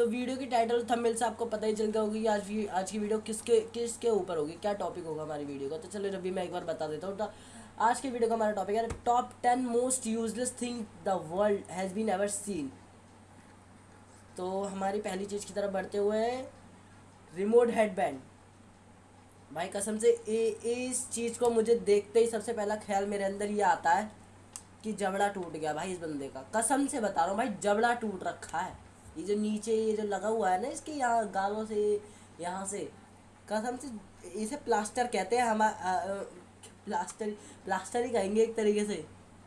तो वीडियो की title thumbnail से आपको पता ही चल गया होगी कि आज आज की वीडियो किसके किसके ऊपर होगी क्या टॉपिक होगा हमारी वीडियो का। तो चलो रवि मैं एक बार बता देता हूँ तो आज के वीडियो का हमारा टॉपिक है top ten most useless thing the world has been ever seen तो हमारी पहली चीज़ की तरफ़ बढ़ते हुए रिमोट हेडबैंड भाई कसम से ए, इस चीज़ को मुझे देखते ही सबसे पहला ख्याल मेरे अंदर ये आता है कि जबड़ा टूट गया भाई इस बंदे का। कसम से बता रहा हूँ भाई जबड़ा टूट रखा है। ये जो नीचे ये जो लगा हुआ है ना इसके यहाँ गालों से, यहाँ से, कसम से इसे प्लास्टर कहते हैं हम प्लास्टर प्लास्टर ही कहेंगे एक तरीके से।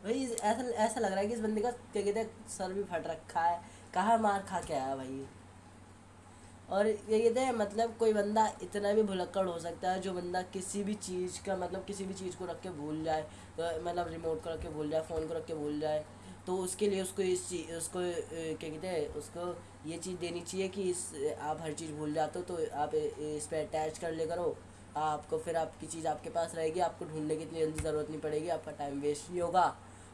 भाई ऐसा ऐसा लग रहा है कि इस बंदे का, क्या कहते हैं, सर भी फट रखा है। कहाँ मार खा के आया भाई और ये कहते हैं मतलब कोई बंदा इतना भी भुलक्कड़ हो सकता है जो बंदा किसी भी चीज़ का मतलब किसी भी चीज़ को रख के भूल जाए तो मतलब रिमोट को रख के भूल जाए फ़ोन को रख के भूल जाए। तो उसके लिए उसको इस चीज़ उसको क्या कहते हैं, उसको ये चीज़ देनी चाहिए कि इस, आप हर चीज़ भूल जाते हो तो आप इस पर अटैच कर ले करो। आपको फिर आपकी चीज़ आपके पास रहेगी, आपको ढूँढने की इतनी जल्दी ज़रूरत नहीं पड़ेगी, आपका टाइम वेस्ट नहीं होगा।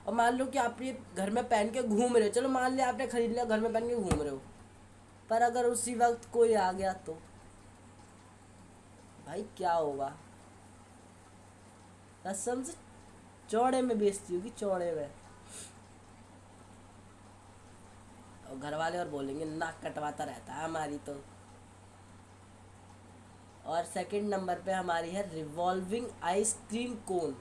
और मान लो कि आप ये घर में पहन के घूम रहे हो, चलो मान लिया आपने ख़रीद लिया, घर में पहन के घूम रहे हो। पर अगर उसी वक्त कोई आ गया तो? भाई क्या होगा? कसम से चौड़े में बेचती होगी, चौड़े में। और घर वाले और बोलेंगे, नाक कटवाता रहता है हमारी तो। और सेकंड नंबर पे हमारी है रिवॉल्विंग आइसक्रीम कोन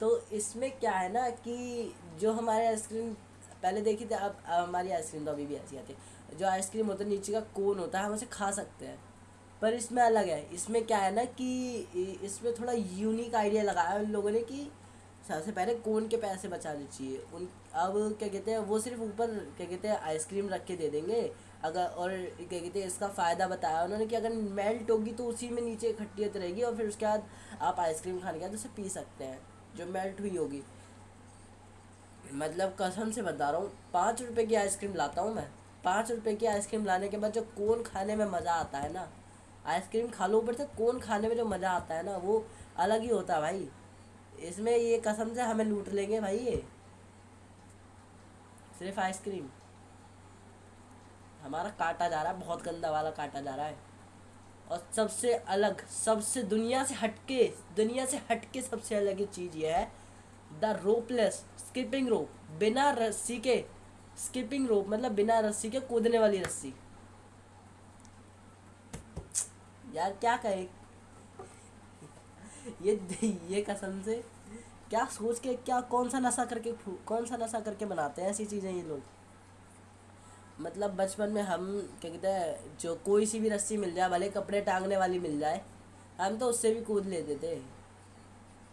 तो इसमें क्या है ना कि जो हमारे आइसक्रीम पहले देखी थी, अब हमारी आइसक्रीम तो अभी भी ऐसी आती है। जो आइसक्रीम होता है, नीचे का कोन होता है, हम उसे खा सकते हैं। पर इसमें अलग है। इसमें क्या है ना कि इसमें थोड़ा यूनिक आइडिया लगाया उन लोगों ने कि सबसे पहले कोन के पैसे बचाने चाहिए। उन अब क्या कहते हैं, वो सिर्फ़ ऊपर, क्या कहते हैं आइसक्रीम रख के दे देंगे। अगर, और क्या कहते हैं, इसका फ़ायदा बताया उन्होंने कि अगर मेल्ट होगी तो उसी में नीचे इकट्ठियत रहेगी और फिर उसके बाद आप आइसक्रीम खाने के बाद उसे पी सकते हैं, जो मेल्ट हुई होगी। मतलब कसम से बता रहा हूँ, पाँच रुपये की आइसक्रीम लाता हूँ मैं। पाँच रुपये की आइसक्रीम लाने के बाद जो कौन खाने में मज़ा आता है ना? आइसक्रीम खा लो ऊपर से, कौन खाने में जो मज़ा आता है ना, वो अलग ही होता है भाई। इसमें ये कसम से हमें लूट लेंगे भाई ये। सिर्फ़ आइसक्रीम। हमारा काटा जा रहा है, बहुत गंदा वाला काटा जा रहा है। और सबसे अलग, सबसे दुनिया से हटके, दुनिया से हटके सबसे अलग चीज़ ये है, द रोपलेस, स्किपिंग रोप। बिना रस्सी के, स्किपिंग रोप मतलब बिना रस्सी के कूदने वाली रस्सी। यार क्या कहे? ये ये कसम से क्या सोच के, क्या कौन सा नशा करके कौन सा नशा करके बनाते हैं ऐसी चीज़ें ये लोग? मतलब बचपन में हम, क्या कहते हैं, जो कोई सी भी रस्सी मिल जाए, भले कपड़े टांगने वाली मिल जाए, हम तो उससे भी कूद लेते थे।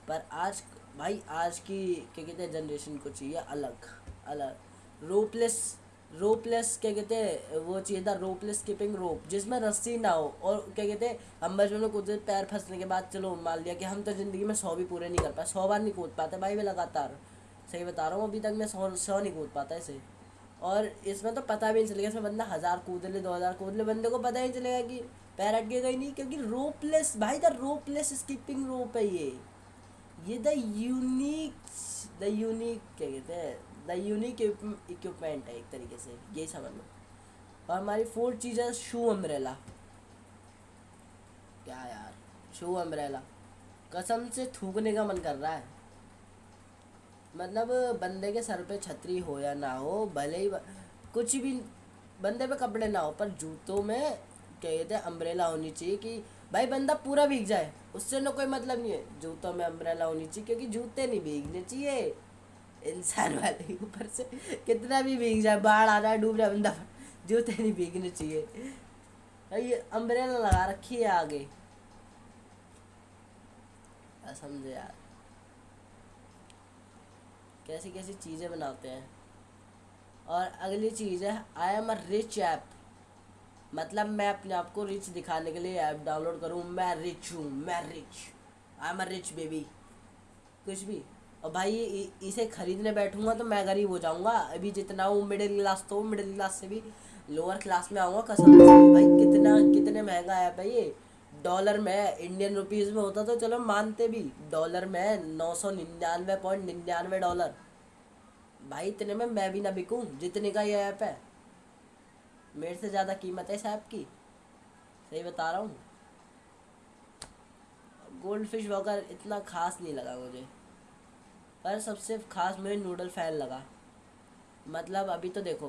पर आज, भाई आज की, क्या कहते हैं जनरेशन को चाहिए अलग अलग रोपलेस रोपलेस, क्या कहते हैं, वो चाहिए था रोपलेस स्किपिंग रोप, जिसमें रस्सी ना हो और क्या कहते हैं, हम बचपन में कूदते पैर फंसने के बाद चलो मान लिया कि हम तो ज़िंदगी में सौ भी पूरे नहीं कर पाए, सौ बार नहीं कूद पाते भाई मैं लगातार। सही बता रहा हूँ, अभी तक मैं सौ सौ नहीं कूद पाता इसे। और इसमें तो पता भी नहीं चलेगा, इसमें बंदा हज़ार कूद ले, दो हज़ार कूद ले, बंदे को पता ही नहीं चलेगा कि पैर अटकेगा ही नहीं, क्योंकि रोपलेस, भाई द रोपलेस स्किपिंग रोप है ये। ये द यूनिक द यूनिक क्या कहते हैं द यूनिक इक्विपमेंट है एक तरीके से, यही समझ लो। और हमारी फोर्थ चीज़ है शू अम्ब्रेला क्या यार शू अम्ब्रेला कसम से थूकने का मन कर रहा है। मतलब बंदे के सर पे छतरी हो या ना हो, भले ही कुछ भी, बंदे पे कपड़े ना हो, पर जूतों में कहते हैं अम्ब्रेला होनी चाहिए कि भाई बंदा पूरा भीग जाए। उससे ना कोई मतलब नहीं है, जूतों में अम्ब्रेला होनी चाहिए, क्योंकि जूते नहीं भीगने चाहिए। इंसान वाले ऊपर से। कितना भी भीग जाए, बाढ़ आ जाए, डूब जाए, बंदा जूते नहीं भीगने चाहिए। ये अम्ब्रेला लगा रखी है आगे। समझे यार। कैसी कैसी चीज़ें बनाते हैं। और अगली चीज़ है I am a rich app मतलब मैं अपने आप को रिच दिखाने के लिए ऐप डाउनलोड करूँ। मैं रिच हूँ, मैं rich I am a rich baby कुछ भी। और भाई इसे खरीदने बैठूँगा तो मैं गरीब हो जाऊँगा। अभी जितना हूँ मिडिल क्लास तो मिडिल क्लास से भी लोअर क्लास में आऊँगा, कसम से। भाई कितना, कितने महँगा है भाई ये। डॉलर में इंडियन रुपीज़ में होता तो चलो मानते भी। डॉलर में नौ सौ निन्यानवे पॉइंट निन्यानवे डॉलर भाई इतने में मैं भी ना बिकूँ, जितने का ये ऐप है। मेरे से ज़्यादा कीमत है इस ऐप की। सही बता रहा हूँ। गोल्ड फ़िश वॉकर इतना खास नहीं लगा मुझे। पर सबसे खास मुझे नूडल फ़ैन लगा। मतलब अभी तो देखो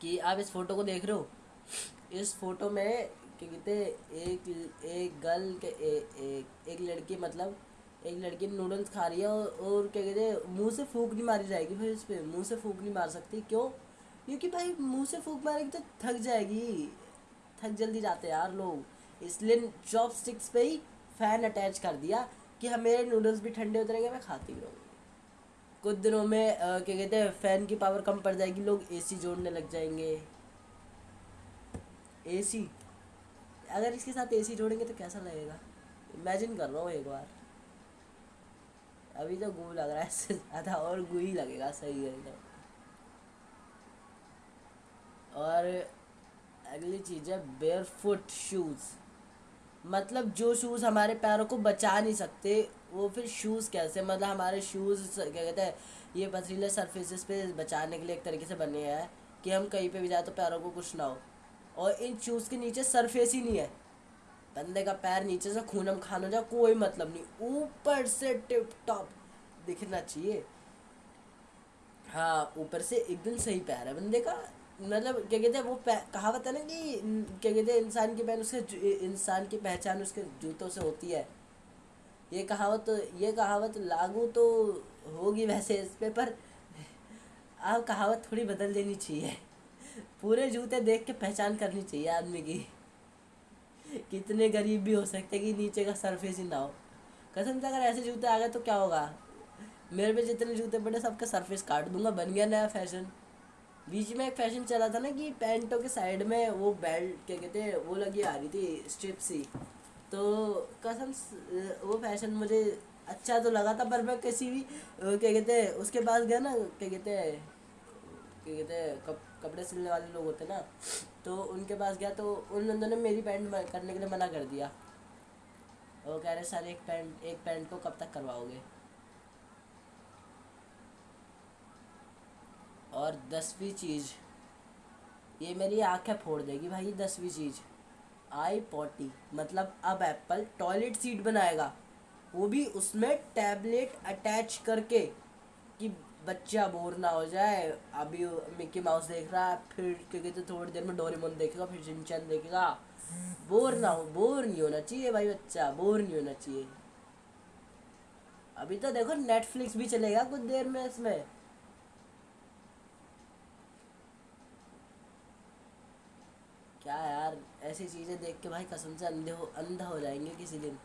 कि आप इस फ़ोटो को देख रहे हो। इस फ़ोटो में क्या कहते एक एक गर्ल के ए, एक एक लड़की मतलब एक लड़की नूडल्स खा रही है और, और क्या कहते मुँह से फूक नहीं मारी जाएगी फिर इस पर मुँह से फूक नहीं मार सकती। क्यों? क्योंकि भाई मुँह से फूक मारेगी तो थक जाएगी। थक जल्दी जाते यार लोग। इसलिए चॉप स्टिक्स पे ही फ़ैन अटैच कर दिया। कि हम मेरे नूडल्स भी ठंडे उतरेंगे मैं खाती रहूँगी। कुछ दिनों में क्या कहते हैं फ़ैन की पावर कम पड़ जाएगी, लोग एसी जोड़ने लग जाएँगे। एसी अगर इसके साथ एसी जोड़ेंगे तो कैसा लगेगा? इमेजिन कर रहा हूँ एक बार। अभी तो गू लग रहा है, इससे ज़्यादा और गू ही लगेगा, सही है तो और अगली चीज़ है बेयर फुट शूज़ मतलब जो शूज़ हमारे पैरों को बचा नहीं सकते, वो फिर शूज़ कैसे? मतलब हमारे शूज़ क्या कहते हैं, ये पथरीले सरफेसेस पे बचाने के लिए एक तरीके से बने हैं कि हम कहीं पे भी जाए तो पैरों को कुछ ना हो। और इन शूज़ के नीचे सरफेस ही नहीं है। बंदे का पैर नीचे से खूनम खान हो जाए, कोई मतलब नहीं। ऊपर से टिप टॉप दिखना चाहिए। हाँ ऊपर से एकदम सही पैर है बंदे का। मतलब क्या कहते हैं, वो कहावत है ना कि क्या कहते हैं, इंसान की पहन उसके इंसान की पहचान उसके जूतों से होती है। ये कहावत ये कहावत लागू तो होगी वैसे इस पे, पर आप कहावत थोड़ी बदल देनी चाहिए। पूरे जूते देख के पहचान करनी चाहिए आदमी की। कितने गरीब भी हो सकते कि नीचे का सरफेस ही ना हो। कसम से अगर ऐसे जूते आ गए तो क्या होगा? मेरे पे जितने जूते पड़े सबका सरफेस काट दूँगा, बन गया नया फ़ैशन। बीच में एक फ़ैशन चला था ना कि पैंटों के साइड में वो बेल्ट क्या कहते हैं वो लगी आ रही थी स्ट्रिप सी। तो कसम वो फ़ैशन मुझे अच्छा तो लगा था पर मैं किसी भी क्या कहते हैं उसके पास गया ना क्या कहते हैं क्या कहते हैं कप, कपड़े सिलने वाले लोग होते ना तो उनके पास गया तो उन बंदों ने मेरी पैंट करने के लिए मना कर दिया। वो कह रहे सर एक पैंट एक पैंट को कब तक करवाओगे? और दसवीं चीज़, ये मेरी आँखें फोड़ देगी भाई दसवीं चीज़। आई पॉटी मतलब अब एप्पल टॉयलेट सीट बनाएगा। वो भी उसमें टैबलेट अटैच करके कि बच्चा बोर ना हो जाए। अभी मिक्की माउस देख रहा है, फिर क्योंकि तो थोड़ी देर में डोरेमोन देखेगा, फिर चिंचन देखेगा। बोर ना हो, बोर नहीं होना चाहिए भाई बच्चा, बोर नहीं होना चाहिए। अभी तो देखो नेटफ्लिक्स भी चलेगा कुछ देर में इसमें। यार, ऐसी चीज़ें देख के भाई कसम से अंधे हो, अंधा हो जाएँगे किसी दिन।